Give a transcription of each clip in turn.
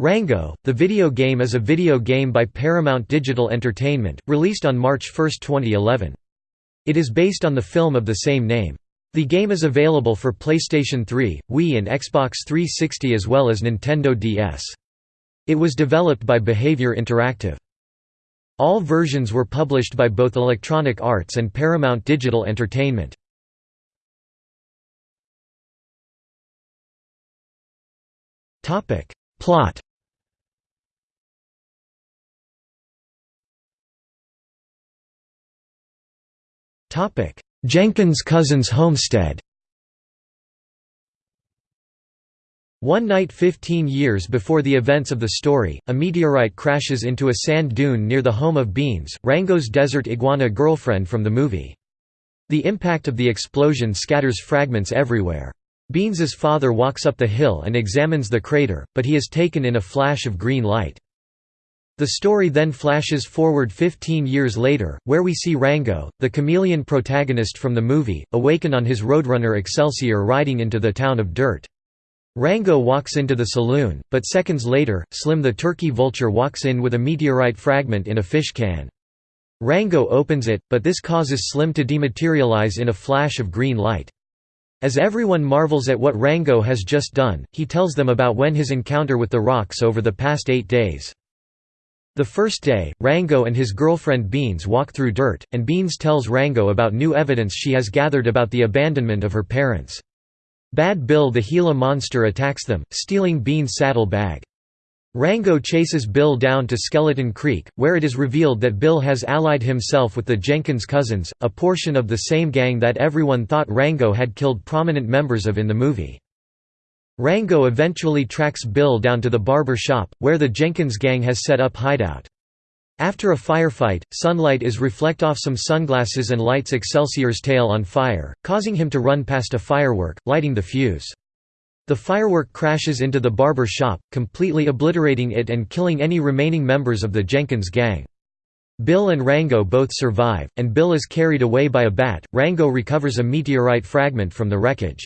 Rango, the video game is a video game by Paramount Digital Entertainment, released on March 1, 2011. It is based on the film of the same name. The game is available for PlayStation 3, Wii and Xbox 360 as well as Nintendo DS. It was developed by Behaviour Interactive. All versions were published by both Electronic Arts and Paramount Digital Entertainment. Plot Jenkins' cousin's homestead One night 15 years before the events of the story, a meteorite crashes into a sand dune near the home of Beans, Rango's desert iguana girlfriend from the movie. The impact of the explosion scatters fragments everywhere. Beans's father walks up the hill and examines the crater, but he is taken in a flash of green light. The story then flashes forward 15 years later, where we see Rango, the chameleon protagonist from the movie, awaken on his Roadrunner Excelsior riding into the town of Dirt. Rango walks into the saloon, but seconds later, Slim the turkey vulture walks in with a meteorite fragment in a fish can. Rango opens it, but this causes Slim to dematerialize in a flash of green light. As everyone marvels at what Rango has just done, he tells them about when his encounter with the rocks over the past eight days. The first day, Rango and his girlfriend Beans walk through dirt, and Beans tells Rango about new evidence she has gathered about the abandonment of her parents. Bad Bill the Gila monster attacks them, stealing Beans' saddle bag. Rango chases Bill down to Skeleton Creek, where it is revealed that Bill has allied himself with the Jenkins cousins, a portion of the same gang that everyone thought Rango had killed prominent members of in the movie. Rango eventually tracks Bill down to the barber shop, where the Jenkins gang has set up hideout. After a firefight, sunlight is reflect off some sunglasses and lights Excelsior's tail on fire, causing him to run past a firework, lighting the fuse. The firework crashes into the barber shop, completely obliterating it and killing any remaining members of the Jenkins gang. Bill and Rango both survive, and Bill is carried away by a bat. Rango recovers a meteorite fragment from the wreckage.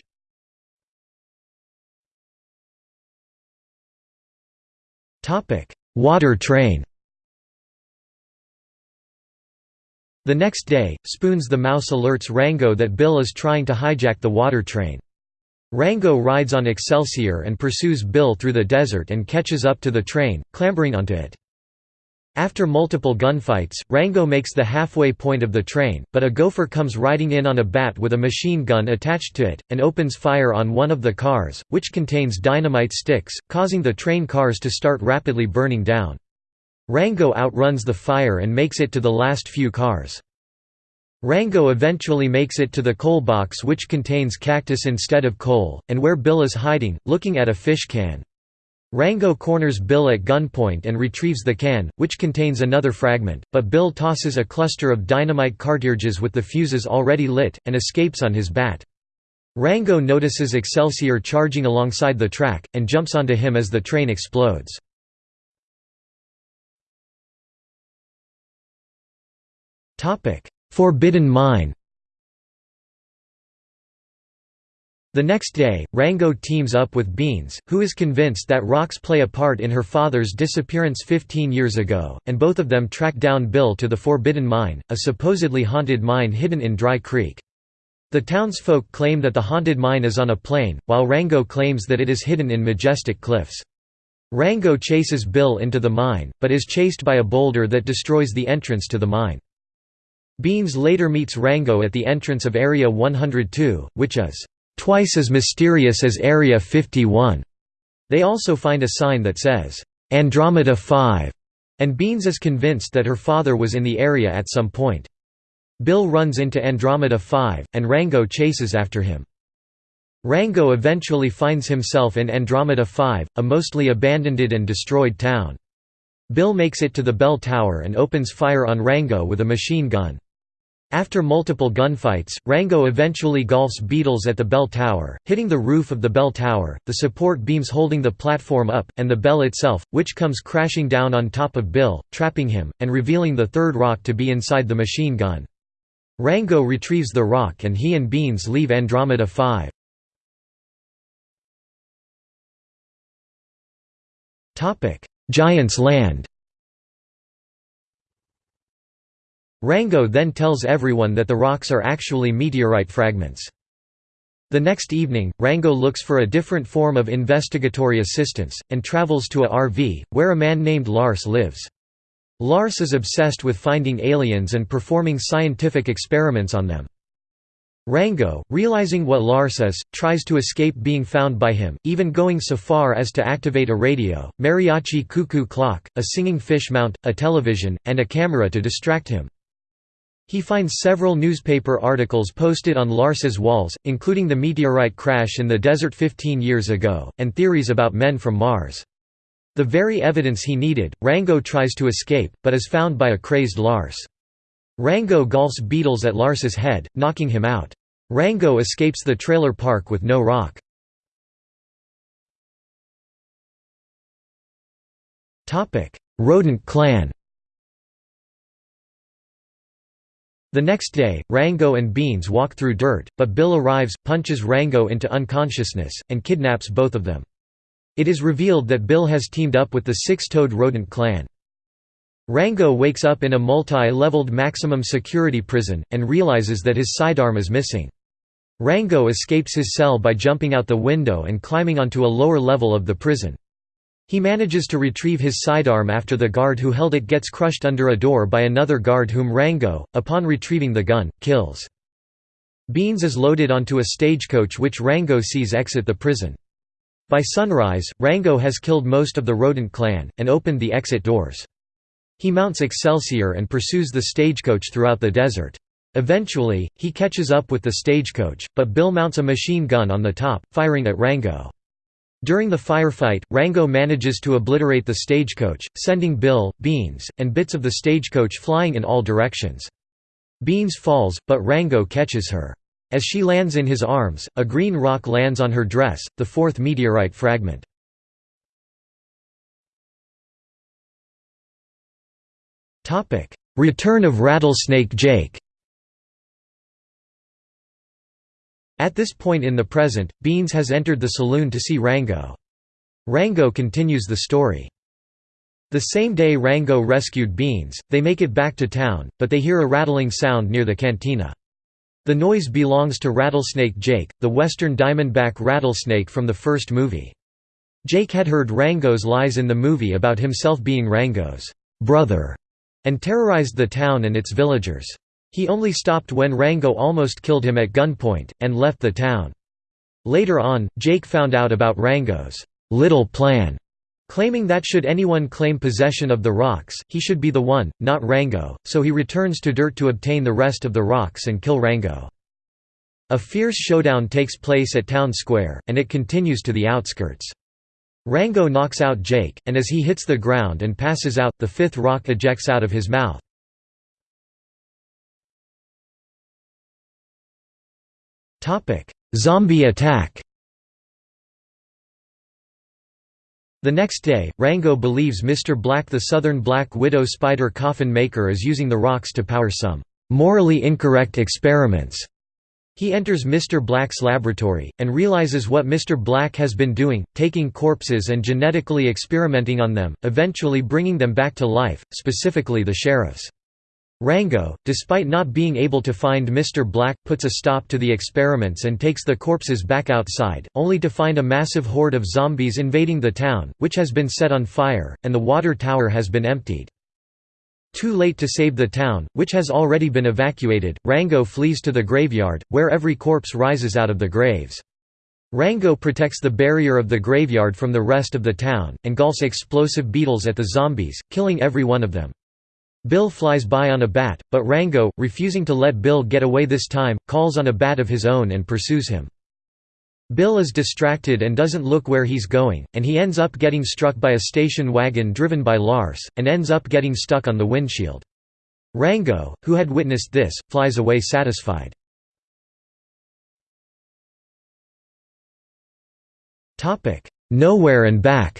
Water train The next day, Spoons the mouse alerts Rango that Bill is trying to hijack the water train. Rango rides on Excelsior and pursues Bill through the desert and catches up to the train, clambering onto it. After multiple gunfights, Rango makes the halfway point of the train, but a gopher comes riding in on a bat with a machine gun attached to it, and opens fire on one of the cars, which contains dynamite sticks, causing the train cars to start rapidly burning down. Rango outruns the fire and makes it to the last few cars. Rango eventually makes it to the coal box which contains cactus instead of coal, and where Bill is hiding, looking at a fish can. Rango corners Bill at gunpoint and retrieves the can, which contains another fragment, but Bill tosses a cluster of dynamite cartridges with the fuses already lit, and escapes on his bat. Rango notices Excelsior charging alongside the track, and jumps onto him as the train explodes. Forbidden Mine The next day, Rango teams up with Beans, who is convinced that rocks play a part in her father's disappearance 15 years ago, and both of them track down Bill to the Forbidden Mine, a supposedly haunted mine hidden in Dry Creek. The townsfolk claim that the haunted mine is on a plain, while Rango claims that it is hidden in majestic cliffs. Rango chases Bill into the mine, but is chased by a boulder that destroys the entrance to the mine. Beans later meets Rango at the entrance of Area 102, which is twice as mysterious as Area 51. They also find a sign that says, Andromeda 5, and Beans is convinced that her father was in the area at some point. Bill runs into Andromeda 5, and Rango chases after him. Rango eventually finds himself in Andromeda 5, a mostly abandoned and destroyed town. Bill makes it to the bell tower and opens fire on Rango with a machine gun. After multiple gunfights, Rango eventually golfs Beetles at the bell tower, hitting the roof of the bell tower, the support beams holding the platform up, and the bell itself, which comes crashing down on top of Bill, trapping him, and revealing the third rock to be inside the machine gun. Rango retrieves the rock and he and Beans leave Andromeda 5. Giant's Land Rango then tells everyone that the rocks are actually meteorite fragments. The next evening, Rango looks for a different form of investigatory assistance, and travels to a RV, where a man named Lars lives. Lars is obsessed with finding aliens and performing scientific experiments on them. Rango, realizing what Lars is, tries to escape being found by him, even going so far as to activate a radio, mariachi cuckoo clock, a singing fish mount, a television, and a camera to distract him. He finds several newspaper articles posted on Lars's walls, including the meteorite crash in the desert 15 years ago, and theories about men from Mars. The very evidence he needed, Rango tries to escape, but is found by a crazed Lars. Rango golfs beetles at Lars's head, knocking him out. Rango escapes the trailer park with no rock. Rodent clan The next day, Rango and Beans walk through dirt, but Bill arrives, punches Rango into unconsciousness, and kidnaps both of them. It is revealed that Bill has teamed up with the six-toed rodent clan. Rango wakes up in a multi-leveled maximum security prison, and realizes that his sidearm is missing. Rango escapes his cell by jumping out the window and climbing onto a lower level of the prison. He manages to retrieve his sidearm after the guard who held it gets crushed under a door by another guard whom Rango, upon retrieving the gun, kills. Beans is loaded onto a stagecoach which Rango sees exit the prison. By sunrise, Rango has killed most of the rodent clan, and opened the exit doors. He mounts Excelsior and pursues the stagecoach throughout the desert. Eventually, he catches up with the stagecoach, but Bill mounts a machine gun on the top, firing at Rango. During the firefight, Rango manages to obliterate the stagecoach, sending Bill, Beans, and bits of the stagecoach flying in all directions. Beans falls, but Rango catches her. As she lands in his arms, a green rock lands on her dress, the fourth meteorite fragment. Return of Rattlesnake Jake At this point in the present, Beans has entered the saloon to see Rango. Rango continues the story. The same day Rango rescued Beans, they make it back to town, but they hear a rattling sound near the cantina. The noise belongs to Rattlesnake Jake, the western diamondback rattlesnake from the first movie. Jake had heard Rango's lies in the movie about himself being Rango's brother, and terrorized the town and its villagers. He only stopped when Rango almost killed him at gunpoint, and left the town. Later on, Jake found out about Rango's little plan, claiming that should anyone claim possession of the rocks, he should be the one, not Rango, so he returns to Dirt to obtain the rest of the rocks and kill Rango. A fierce showdown takes place at Town Square, and it continues to the outskirts. Rango knocks out Jake, and as he hits the ground and passes out, the fifth rock ejects out of his mouth. Topic: Zombie attack. The next day, Rango believes Mr. Black the Southern Black Widow spider coffin maker is using the rocks to power some morally incorrect experiments. He enters Mr. Black's laboratory, and realizes what Mr. Black has been doing, taking corpses and genetically experimenting on them, eventually bringing them back to life, specifically the sheriffs. Rango, despite not being able to find Mr. Black, puts a stop to the experiments and takes the corpses back outside, only to find a massive horde of zombies invading the town, which has been set on fire, and the water tower has been emptied. Too late to save the town, which has already been evacuated, Rango flees to the graveyard, where every corpse rises out of the graves. Rango protects the barrier of the graveyard from the rest of the town, and gulls explosive beetles at the zombies, killing every one of them. Bill flies by on a bat, but Rango, refusing to let Bill get away this time, calls on a bat of his own and pursues him. Bill is distracted and doesn't look where he's going, and he ends up getting struck by a station wagon driven by Lars, and ends up getting stuck on the windshield. Rango, who had witnessed this, flies away satisfied. Nowhere and back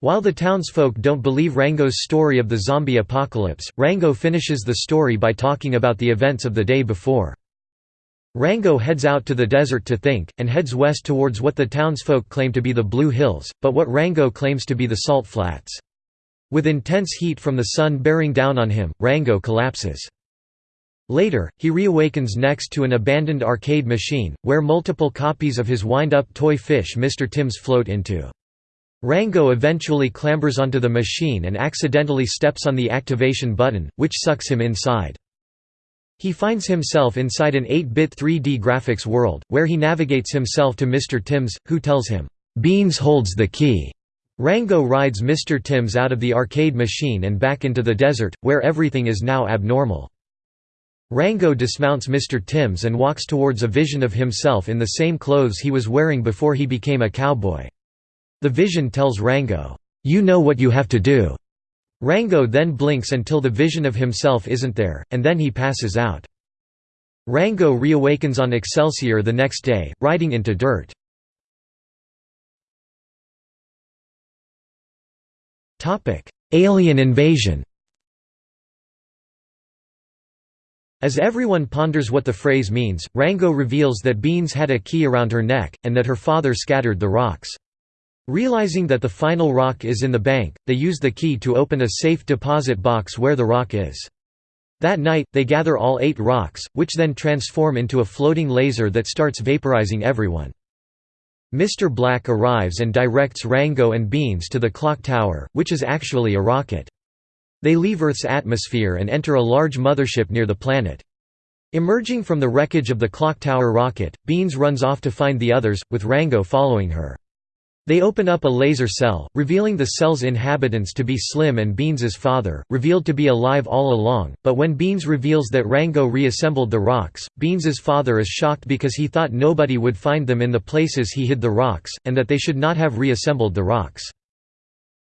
While the townsfolk don't believe Rango's story of the zombie apocalypse, Rango finishes the story by talking about the events of the day before. Rango heads out to the desert to think, and heads west towards what the townsfolk claim to be the Blue Hills, but what Rango claims to be the Salt Flats. With intense heat from the sun bearing down on him, Rango collapses. Later, he reawakens next to an abandoned arcade machine, where multiple copies of his wind-up toy fish Mr. Timms float into. Rango eventually clambers onto the machine and accidentally steps on the activation button, which sucks him inside. He finds himself inside an 8-bit 3D graphics world, where he navigates himself to Mr. Timms, who tells him, "'Beans holds the key'". Rango rides Mr. Timms out of the arcade machine and back into the desert, where everything is now abnormal. Rango dismounts Mr. Timms and walks towards a vision of himself in the same clothes he was wearing before he became a cowboy. The vision tells Rango, "'You know what you have to do'". Rango then blinks until the vision of himself isn't there, and then he passes out. Rango reawakens on Excelsior the next day, riding into dirt. Alien invasion As everyone ponders what the phrase means, Rango reveals that Beans had a key around her neck, and that her father scattered the rocks. Realizing that the final rock is in the bank, they use the key to open a safe deposit box where the rock is. That night, they gather all eight rocks, which then transform into a floating laser that starts vaporizing everyone. Mr. Black arrives and directs Rango and Beans to the clock tower, which is actually a rocket. They leave Earth's atmosphere and enter a large mothership near the planet. Emerging from the wreckage of the clock tower rocket, Beans runs off to find the others, with Rango following her. They open up a laser cell, revealing the cell's inhabitants to be Slim and Beans's father, revealed to be alive all along, but when Beans reveals that Rango reassembled the rocks, Beans's father is shocked because he thought nobody would find them in the places he hid the rocks, and that they should not have reassembled the rocks.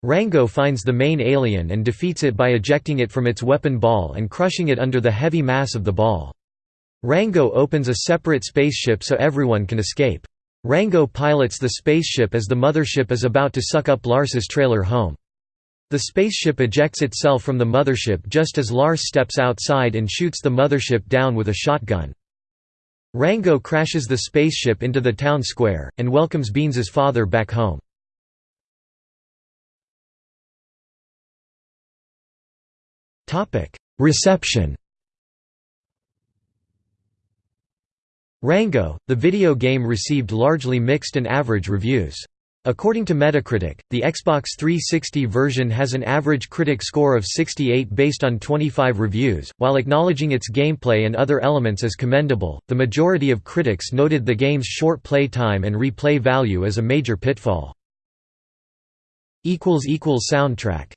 Rango finds the main alien and defeats it by ejecting it from its weapon ball and crushing it under the heavy mass of the ball. Rango opens a separate spaceship so everyone can escape. Rango pilots the spaceship as the mothership is about to suck up Lars's trailer home. The spaceship ejects itself from the mothership just as Lars steps outside and shoots the mothership down with a shotgun. Rango crashes the spaceship into the town square, and welcomes Beans's father back home. Reception Rango, the video game received largely mixed and average reviews. According to Metacritic, the Xbox 360 version has an average critic score of 68 based on 25 reviews. While acknowledging its gameplay and other elements as commendable, the majority of critics noted the game's short play time and replay value as a major pitfall. Soundtrack